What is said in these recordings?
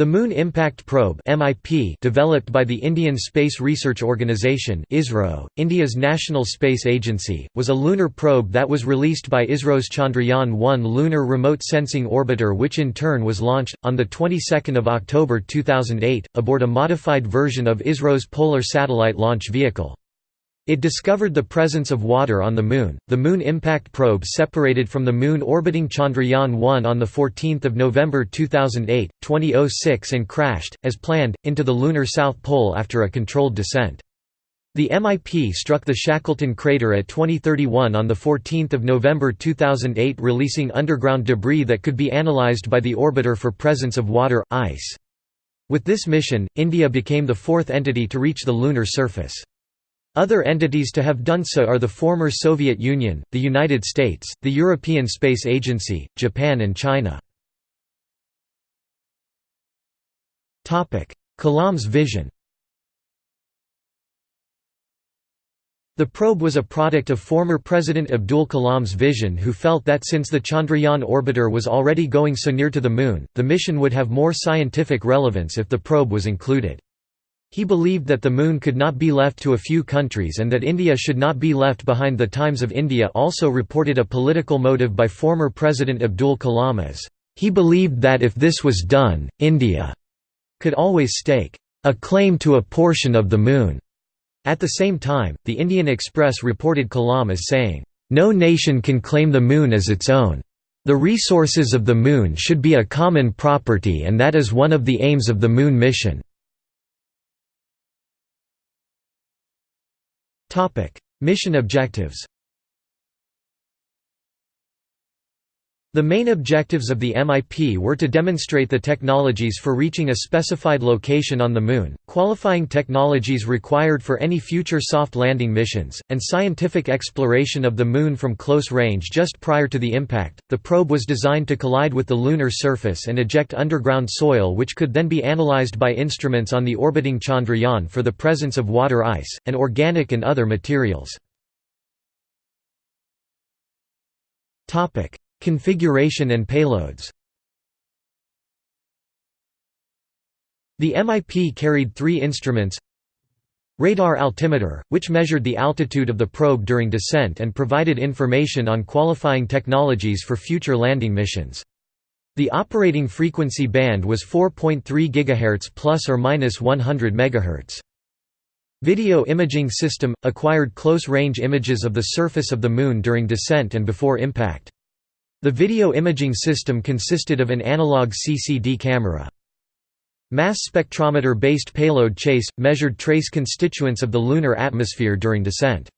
The Moon Impact Probe (MIP), developed by the Indian Space Research Organisation (ISRO), India's national space agency, was a lunar probe that was released by ISRO's Chandrayaan-1 lunar remote sensing orbiter, which in turn was launched on the 22nd of October 2008 aboard a modified version of ISRO's Polar Satellite Launch Vehicle. It discovered the presence of water on the Moon. The Moon Impact Probe separated from the Moon orbiting Chandrayaan 1 on 14 November 2008, 2006 and crashed, as planned, into the lunar South Pole after a controlled descent. The MIP struck the Shackleton crater at 2031 on 14 November 2008 releasing underground debris that could be analyzed by the orbiter for presence of water, ice. With this mission, India became the fourth entity to reach the lunar surface. Other entities to have done so are the former Soviet Union, the United States, the European Space Agency, Japan and China. Kalam's vision The probe was a product of former President Abdul Kalam's vision who felt that since the Chandrayaan orbiter was already going so near to the Moon, the mission would have more scientific relevance if the probe was included. He believed that the Moon could not be left to a few countries and that India should not be left behind. The Times of India also reported a political motive by former President Abdul Kalam as, he believed that if this was done, India could always stake a claim to a portion of the Moon. At the same time, the Indian Express reported Kalam as saying, No nation can claim the Moon as its own. The resources of the Moon should be a common property and that is one of the aims of the Moon mission. Mission objectives The main objectives of the MIP were to demonstrate the technologies for reaching a specified location on the Moon, qualifying technologies required for any future soft landing missions, and scientific exploration of the Moon from close range just prior to the impact. The probe was designed to collide with the lunar surface and eject underground soil, which could then be analyzed by instruments on the orbiting Chandrayaan for the presence of water ice, and organic and other materials. Configuration and payloads The MIP carried three instruments Radar altimeter, which measured the altitude of the probe during descent and provided information on qualifying technologies for future landing missions. The operating frequency band was 4.3 GHz plus or minus 100 MHz. Video imaging system acquired close-range images of the surface of the Moon during descent and before impact. The video imaging system consisted of an analog CCD camera. Mass spectrometer-based payload CHACE, measured trace constituents of the lunar atmosphere during descent.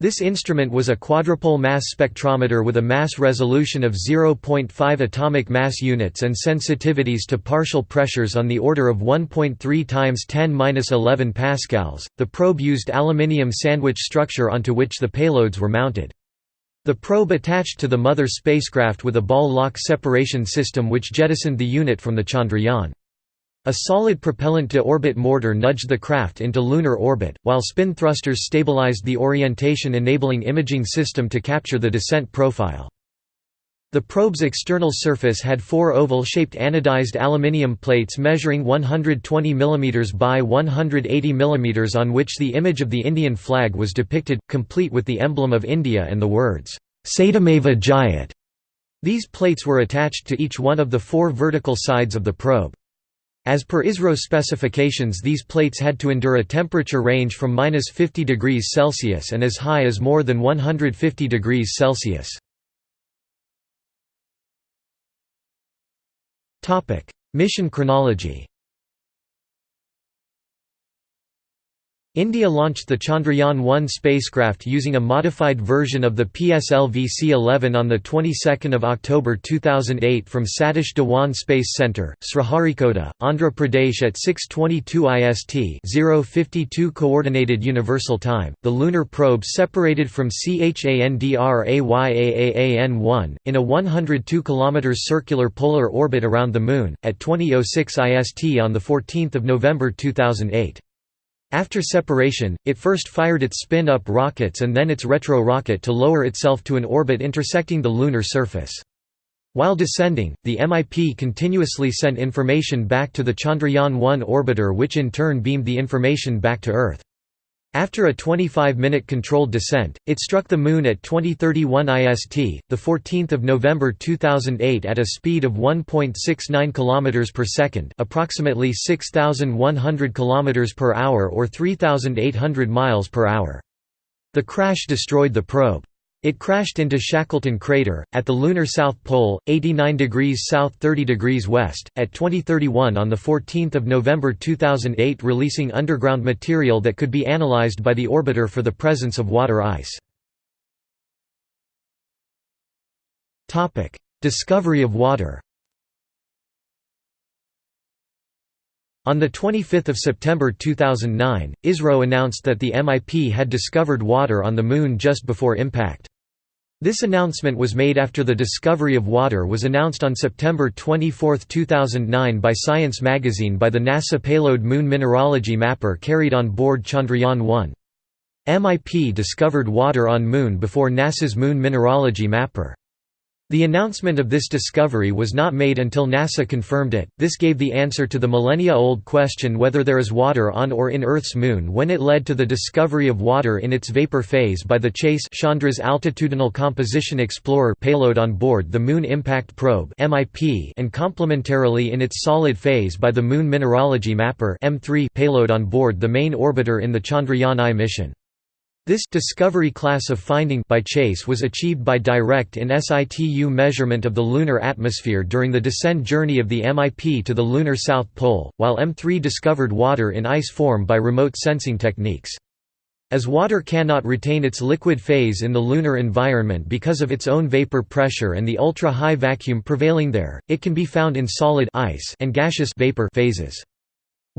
This instrument was a quadrupole mass spectrometer with a mass resolution of 0.5 atomic mass units and sensitivities to partial pressures on the order of 1.3 times 10^-11 pascals. The probe used aluminium sandwich structure onto which the payloads were mounted. The probe attached to the mother spacecraft with a ball lock separation system which jettisoned the unit from the Chandrayaan. A solid propellant-to-orbit mortar nudged the craft into lunar orbit, while spin thrusters stabilized the orientation-enabling imaging system to capture the descent profile. The probe's external surface had four oval-shaped anodized aluminium plates measuring 120 mm by 180 mm on which the image of the Indian flag was depicted, complete with the emblem of India and the words, Satyameva Jayate. These plates were attached to each one of the four vertical sides of the probe. As per ISRO specifications these plates had to endure a temperature range from minus 50 degrees Celsius and as high as more than 150 degrees Celsius. Mission chronology India launched the Chandrayaan-1 spacecraft using a modified version of the PSLV-C-11 on the 22nd of October 2008 from Satish Dhawan Space Center, Sriharikota, Andhra Pradesh at 6:22 IST, 052 Coordinated Universal Time. The lunar probe separated from Chandrayaan-1 in a 102 km circular polar orbit around the Moon at 20:06 IST on the 14th of November 2008. After separation, it first fired its spin-up rockets and then its retro rocket to lower itself to an orbit intersecting the lunar surface. While descending, the MIP continuously sent information back to the Chandrayaan-1 orbiter which in turn beamed the information back to Earth. After a 25-minute controlled descent, it struck the Moon at 2031 IST, 14 November 2008 at a speed of 1.69 km per second approximately 6,100 km per hour or 3,800 miles per hour. The crash destroyed the probe. It crashed into Shackleton crater, at the lunar south pole, 89 degrees south 30 degrees west, at 2031 on 14 November 2008 releasing underground material that could be analyzed by the orbiter for the presence of water ice. Discovery of water On 25 September 2009, ISRO announced that the MIP had discovered water on the Moon just before impact. This announcement was made after the discovery of water was announced on September 24, 2009 by Science magazine by the NASA payload Moon Mineralogy Mapper carried on board Chandrayaan-1. MIP discovered water on Moon before NASA's Moon Mineralogy Mapper. The announcement of this discovery was not made until NASA confirmed it. This gave the answer to the millennia-old question whether there is water on or in Earth's moon when it led to the discovery of water in its vapor phase by the CHACE Chandra's Altitudinal Composition Explorer payload on board the Moon Impact Probe (MIP) and complementarily in its solid phase by the Moon Mineralogy Mapper (M3) payload on board the main orbiter in the Chandrayaan-I mission. This discovery class of finding by CHACE was achieved by direct in situ measurement of the lunar atmosphere during the descent journey of the MIP to the lunar south pole, while M3 discovered water in ice form by remote sensing techniques. As water cannot retain its liquid phase in the lunar environment because of its own vapor pressure and the ultra-high vacuum prevailing there, it can be found in solid ice and gaseous vapor phases.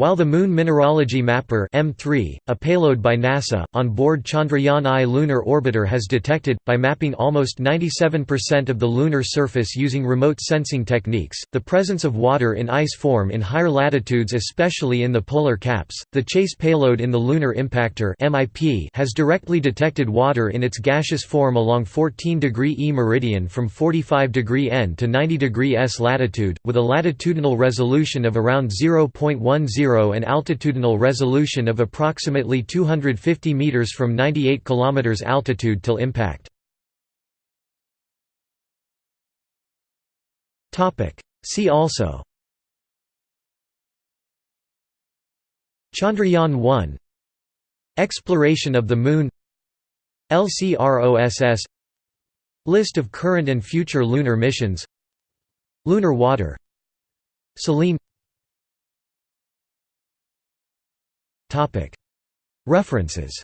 While the Moon Mineralogy Mapper M3, a payload by NASA, on board Chandrayaan-I lunar orbiter has detected, by mapping almost 97% of the lunar surface using remote sensing techniques, the presence of water in ice form in higher latitudes especially in the polar caps. The CHACE payload in the Lunar Impactor MIP has directly detected water in its gaseous form along 14 degree E meridian from 45 degree N to 90 degree S latitude, with a latitudinal resolution of around 0.10 and altitudinal resolution of approximately 250 meters from 98 km altitude till impact. See also. Chandrayaan-1 Exploration of the Moon. LCROSS List of current and future lunar missions. Lunar water. Selene References